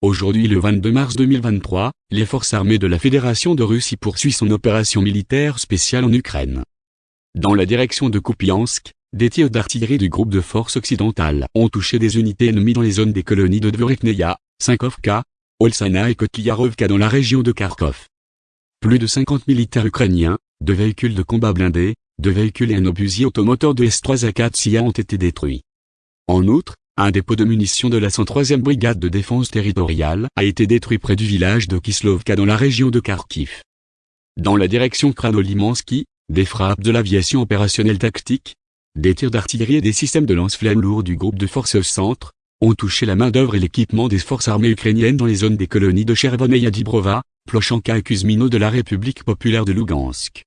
Aujourd'hui le 22 mars 2023, les forces armées de la Fédération de Russie poursuivent son opération militaire spéciale en Ukraine. Dans la direction de Kupiansk, des tirs d'artillerie du groupe de forces occidentales ont touché des unités ennemies dans les zones des colonies de Dvorikneia, Sinkovka, Olsana et Kotliarovka dans la région de Kharkov. Plus de 50 militaires ukrainiens, deux véhicules de combat blindés, deux véhicules et un obusier automoteur de S-3 Akatsiya ont été détruits. En outre, un dépôt de munitions de la 103e brigade de défense territoriale a été détruit près du village de Kislovka dans la région de Kharkiv. Dans la direction Kranolimansky, des frappes de l'aviation opérationnelle tactique, des tirs d'artillerie et des systèmes de lance-flammes lourds du groupe de forces centre, ont touché la main-d'œuvre et l'équipement des forces armées ukrainiennes dans les zones des colonies de Chervon et Yadibrova, Plochanka et Kuzmino de la République populaire de Lugansk.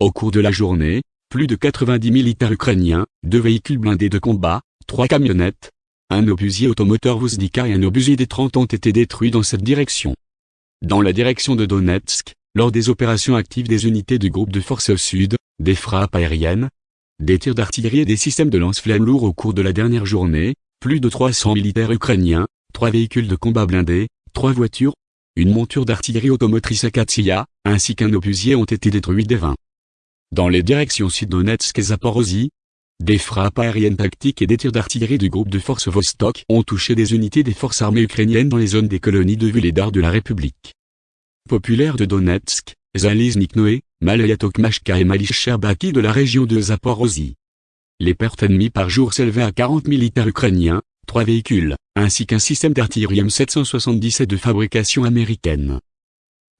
Au cours de la journée, plus de 90 militaires ukrainiens, deux véhicules blindés de combat, trois camionnettes, un obusier automoteur Vuzdika et un obusier des 30 ont été détruits dans cette direction. Dans la direction de Donetsk, lors des opérations actives des unités du groupe de forces sud, des frappes aériennes, des tirs d'artillerie et des systèmes de lance-flammes lourds au cours de la dernière journée, plus de 300 militaires ukrainiens, trois véhicules de combat blindés, trois voitures, une monture d'artillerie automotrice Akatsiya, ainsi qu'un obusier ont été détruits des 20. Dans les directions Sud-Donetsk et Zaporozhye, des frappes aériennes tactiques et des tirs d'artillerie du groupe de forces Vostok ont touché des unités des forces armées ukrainiennes dans les zones des colonies de Vuledar de la République populaire de Donetsk, Zaliznik Noé, Malayatokmashka et Malish Sherbaki de la région de Zaporozhye. Les pertes ennemies par jour s'élevaient à 40 militaires ukrainiens, trois véhicules, ainsi qu'un système d'artillerie M777 de fabrication américaine.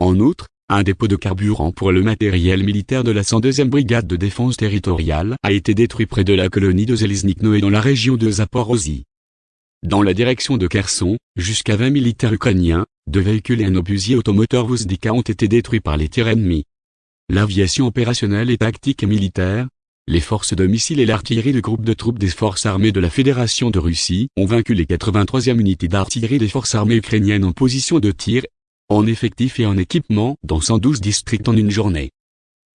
En outre, un dépôt de carburant pour le matériel militaire de la 102e brigade de défense territoriale a été détruit près de la colonie de Zeliznikno et dans la région de Zaporozhye. Dans la direction de Kherson, jusqu'à 20 militaires ukrainiens, deux véhicules et un obusier automoteur Vuzdika ont été détruits par les tirs ennemis. L'aviation opérationnelle et tactique et militaire, les forces de missiles et l'artillerie du groupe de troupes des forces armées de la Fédération de Russie ont vaincu les 83e unités d'artillerie des forces armées ukrainiennes en position de tir en effectif et en équipement dans 112 districts en une journée.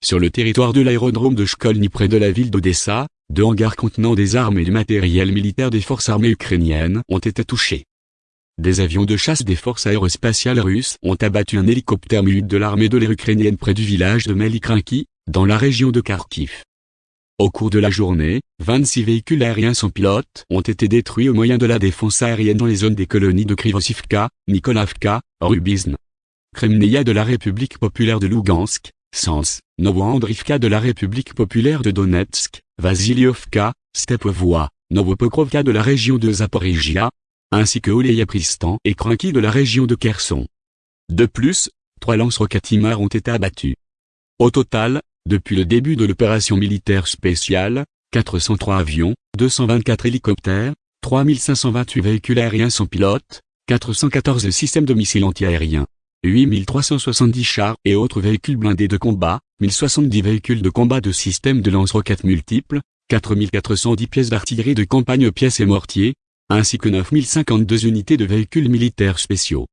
Sur le territoire de l'aérodrome de Shkolny près de la ville d'Odessa, deux hangars contenant des armes et du matériel militaire des forces armées ukrainiennes ont été touchés. Des avions de chasse des forces aérospatiales russes ont abattu un hélicoptère mu de l'armée de l'air ukrainienne près du village de Melikrinki, dans la région de Kharkiv. Au cours de la journée, 26 véhicules aériens sans pilote ont été détruits au moyen de la défense aérienne dans les zones des colonies de Krivosivka, Nikolavka, Rubizn, Kremneia de la République populaire de Lugansk, Sens, Novoandrivka de la République populaire de Donetsk, Vasiliovka, Stepovoa, Novopokrovka de la région de Zaporizhia, ainsi que Oleyapristan et Kranki de la région de Kherson. De plus, trois lance-roquettes ont été abattus. Au total, depuis le début de l'opération militaire spéciale, 403 avions, 224 hélicoptères, 3528 véhicules aériens sans pilote, 414 systèmes de missiles antiaériens, 8370 chars et autres véhicules blindés de combat, 1070 véhicules de combat de systèmes de lance-roquettes multiples, 4410 pièces d'artillerie de campagne pièces et mortiers, ainsi que 9052 unités de véhicules militaires spéciaux.